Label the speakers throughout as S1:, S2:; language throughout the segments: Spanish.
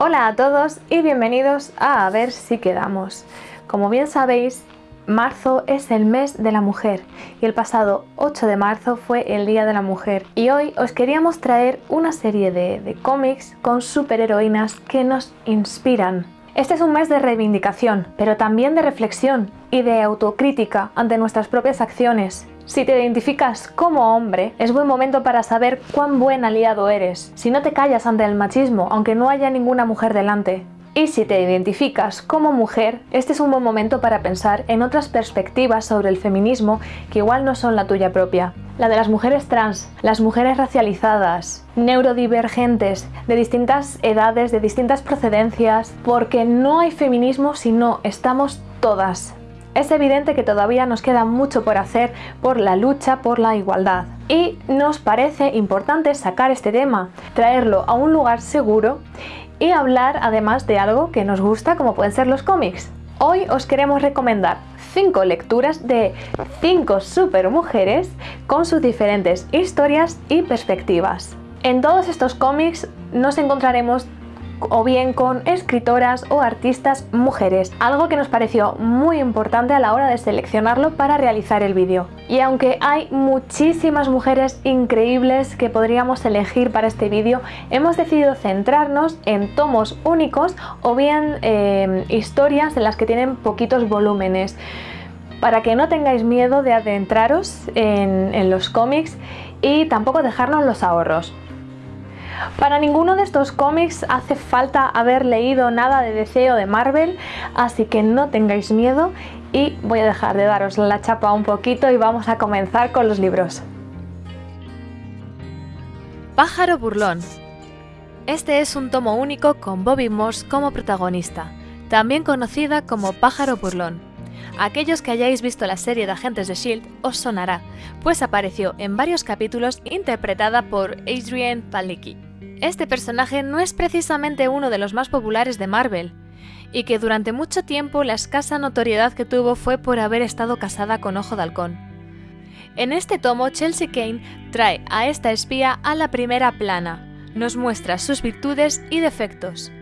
S1: Hola a todos y bienvenidos a A ver si quedamos. Como bien sabéis, marzo es el mes de la mujer y el pasado 8 de marzo fue el Día de la Mujer y hoy os queríamos traer una serie de, cómics con superheroínas que nos inspiran. Este es un mes de reivindicación, pero también de reflexión y de autocrítica ante nuestras propias acciones. Si te identificas como hombre, es buen momento para saber cuán buen aliado eres. Si no te callas ante el machismo, aunque no haya ninguna mujer delante. Y si te identificas como mujer, este es un buen momento para pensar en otras perspectivas sobre el feminismo que igual no son la tuya propia. La de las mujeres trans, las mujeres racializadas, neurodivergentes, de distintas edades, de distintas procedencias, porque no hay feminismo si no estamos todas es evidente que todavía nos queda mucho por hacer por la lucha por la igualdad. Y nos parece importante sacar este tema, traerlo a un lugar seguro y hablar además de algo que nos gusta como pueden ser los cómics. Hoy os queremos recomendar 5 lecturas de 5 supermujeres con sus diferentes historias y perspectivas. En todos estos cómics nos encontraremos o bien con escritoras o artistas mujeres, algo que nos pareció muy importante a la hora de seleccionarlo para realizar el vídeo. Y aunque hay muchísimas mujeres increíbles que podríamos elegir para este vídeo, hemos decidido centrarnos en tomos únicos o bien eh, historias en las que tienen poquitos volúmenes para que no tengáis miedo de adentraros en los cómics y tampoco dejarnos los ahorros. Para ninguno de estos cómics hace falta haber leído nada de DC o de Marvel, así que no tengáis miedo y voy a dejar de daros la chapa un poquito y vamos a comenzar con los libros.
S2: Pájaro burlón. Este es un tomo único con Bobby Morse como protagonista, también conocida como Pájaro burlón. Aquellos que hayáis visto la serie de Agentes de S.H.I.E.L.D. os sonará, pues apareció en varios capítulos interpretada por Adrienne Palicki este personaje no es precisamente uno de los más populares de Marvel, y que durante mucho tiempo la escasa notoriedad que tuvo fue por haber estado casada con Ojo de Halcón. En este tomo, Chelsea Kane trae a esta espía a la primera plana, nos muestra sus virtudes y defectos.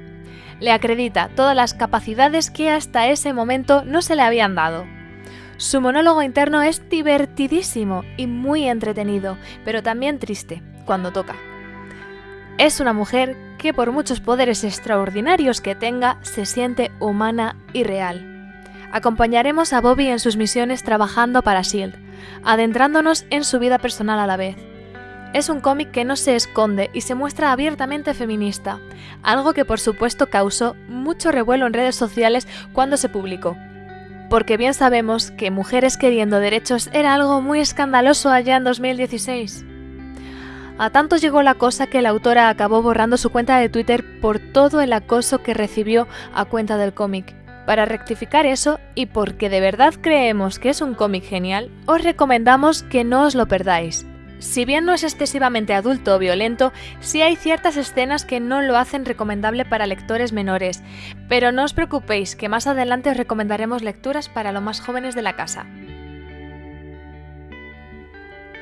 S2: Le acredita todas las capacidades que hasta ese momento no se le habían dado. Su monólogo interno es divertidísimo y muy entretenido, pero también triste, cuando toca. Es una mujer que por muchos poderes extraordinarios que tenga, se siente humana y real. Acompañaremos a Bobby en sus misiones trabajando para SHIELD, adentrándonos en su vida personal a la vez. Es un cómic que no se esconde y se muestra abiertamente feminista, algo que por supuesto causó mucho revuelo en redes sociales cuando se publicó. Porque bien sabemos que mujeres queriendo derechos era algo muy escandaloso allá en 2016. A tanto llegó la cosa que la autora acabó borrando su cuenta de Twitter por todo el acoso que recibió a cuenta del cómic. Para rectificar eso, y porque de verdad creemos que es un cómic genial, os recomendamos que no os lo perdáis. Si bien no es excesivamente adulto o violento, sí hay ciertas escenas que no lo hacen recomendable para lectores menores, pero no os preocupéis que más adelante os recomendaremos lecturas para los más jóvenes de la casa.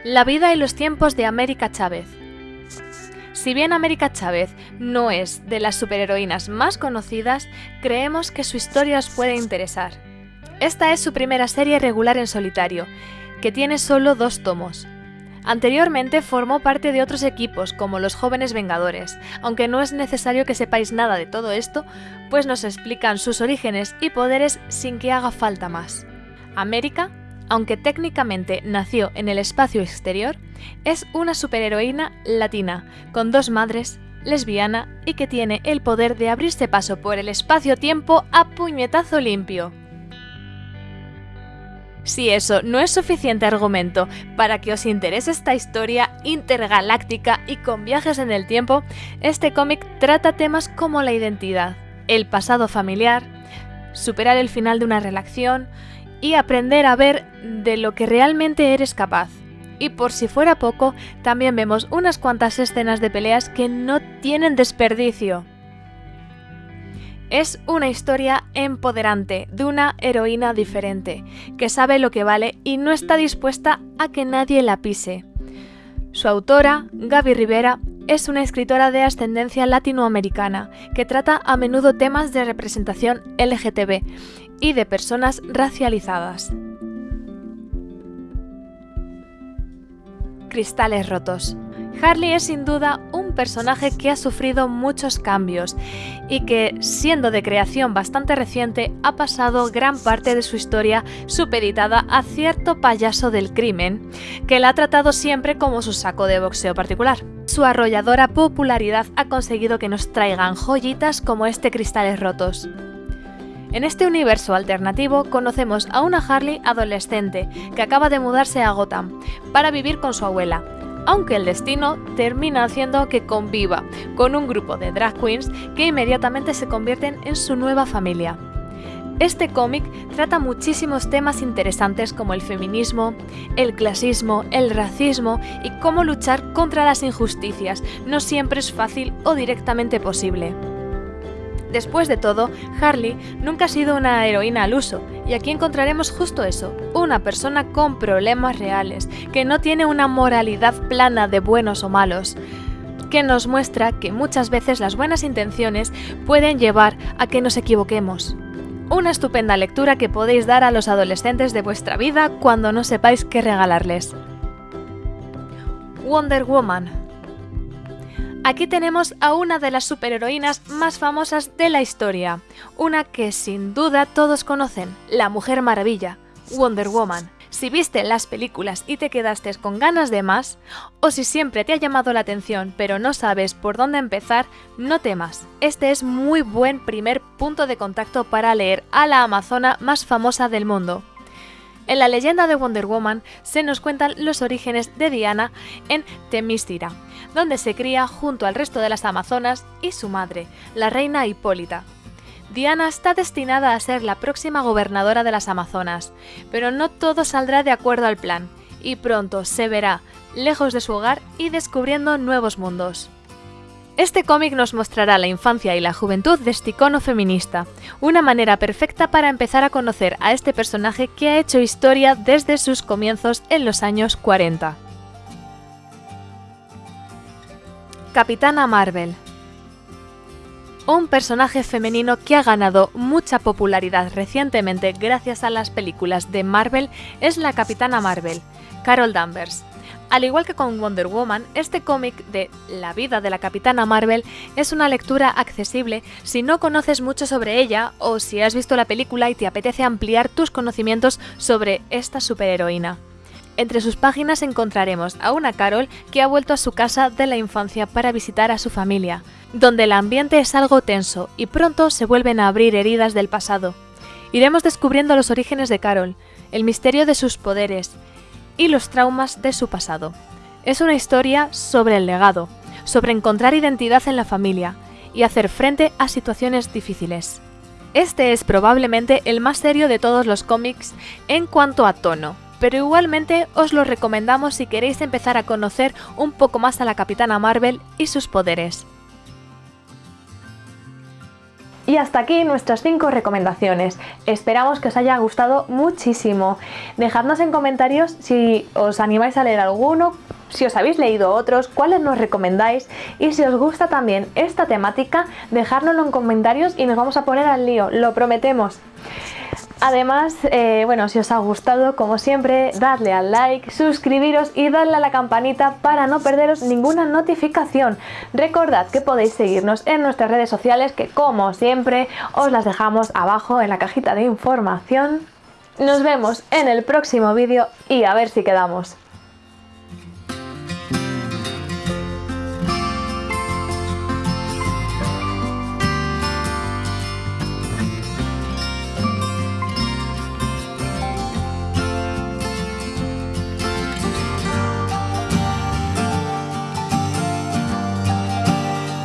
S2: La vida y los tiempos de América Chávez. Si bien América Chávez no es de las superheroínas más conocidas, creemos que su historia os puede interesar. Esta es su primera serie regular en solitario, que tiene solo dos tomos. Anteriormente formó parte de otros equipos como los Jóvenes Vengadores, aunque no es necesario que sepáis nada de todo esto, pues nos explican sus orígenes y poderes sin que haga falta más. América aunque técnicamente nació en el espacio exterior, es una superheroína latina, con dos madres, lesbiana y que tiene el poder de abrirse paso por el espacio-tiempo a puñetazo limpio. Si eso no es suficiente argumento para que os interese esta historia intergaláctica y con viajes en el tiempo, este cómic trata temas como la identidad, el pasado familiar, superar el final de una relación, y aprender a ver de lo que realmente eres capaz. Y por si fuera poco, también vemos unas cuantas escenas de peleas que no tienen desperdicio. Es una historia empoderante de una heroína diferente, que sabe lo que vale y no está dispuesta a que nadie la pise. Su autora, Gaby Rivera, es una escritora de ascendencia latinoamericana que trata a menudo temas de representación LGTB y de personas racializadas. Cristales rotos. Harley es sin duda un personaje que ha sufrido muchos cambios y que, siendo de creación bastante reciente, ha pasado gran parte de su historia supeditada a cierto payaso del crimen, que la ha tratado siempre como su saco de boxeo particular. Su arrolladora popularidad ha conseguido que nos traigan joyitas como este Cristales Rotos. En este universo alternativo conocemos a una Harley adolescente que acaba de mudarse a Gotham para vivir con su abuela, aunque el destino termina haciendo que conviva con un grupo de drag queens que inmediatamente se convierten en su nueva familia. Este cómic trata muchísimos temas interesantes como el feminismo, el clasismo, el racismo y cómo luchar contra las injusticias no siempre es fácil o directamente posible. Después de todo, Harley nunca ha sido una heroína al uso, y aquí encontraremos justo eso, una persona con problemas reales, que no tiene una moralidad plana de buenos o malos, que nos muestra que muchas veces las buenas intenciones pueden llevar a que nos equivoquemos. Una estupenda lectura que podéis dar a los adolescentes de vuestra vida cuando no sepáis qué regalarles. Wonder Woman Aquí tenemos a una de las superheroínas más famosas de la historia, una que sin duda todos conocen, la Mujer Maravilla, Wonder Woman. Si viste las películas y te quedaste con ganas de más, o si siempre te ha llamado la atención pero no sabes por dónde empezar, no temas. Este es muy buen primer punto de contacto para leer a la Amazona más famosa del mundo. En la leyenda de Wonder Woman se nos cuentan los orígenes de Diana en Temístira, donde se cría junto al resto de las amazonas y su madre, la reina Hipólita. Diana está destinada a ser la próxima gobernadora de las Amazonas, pero no todo saldrá de acuerdo al plan, y pronto se verá lejos de su hogar y descubriendo nuevos mundos. Este cómic nos mostrará la infancia y la juventud de este icono feminista, una manera perfecta para empezar a conocer a este personaje que ha hecho historia desde sus comienzos en los años 40. Capitana Marvel un personaje femenino que ha ganado mucha popularidad recientemente gracias a las películas de Marvel es la Capitana Marvel, Carol Danvers. Al igual que con Wonder Woman, este cómic de la vida de la Capitana Marvel es una lectura accesible si no conoces mucho sobre ella o si has visto la película y te apetece ampliar tus conocimientos sobre esta superheroína. Entre sus páginas encontraremos a una Carol que ha vuelto a su casa de la infancia para visitar a su familia, donde el ambiente es algo tenso y pronto se vuelven a abrir heridas del pasado. Iremos descubriendo los orígenes de Carol, el misterio de sus poderes, y los traumas de su pasado. Es una historia sobre el legado, sobre encontrar identidad en la familia y hacer frente a situaciones difíciles. Este es probablemente el más serio de todos los cómics en cuanto a tono, pero igualmente os lo recomendamos si queréis empezar a conocer un poco más a la Capitana Marvel y sus poderes.
S1: Y hasta aquí nuestras 5 recomendaciones. Esperamos que os haya gustado muchísimo. Dejadnos en comentarios si os animáis a leer alguno, si os habéis leído otros, cuáles nos recomendáis y si os gusta también esta temática, dejárnoslo en comentarios y nos vamos a poner al lío, lo prometemos. Además, eh, bueno, si os ha gustado, como siempre, dadle al like, suscribiros y darle a la campanita para no perderos ninguna notificación. Recordad que podéis seguirnos en nuestras redes sociales que, como siempre, os las dejamos abajo en la cajita de información. Nos vemos en el próximo vídeo y a ver si quedamos.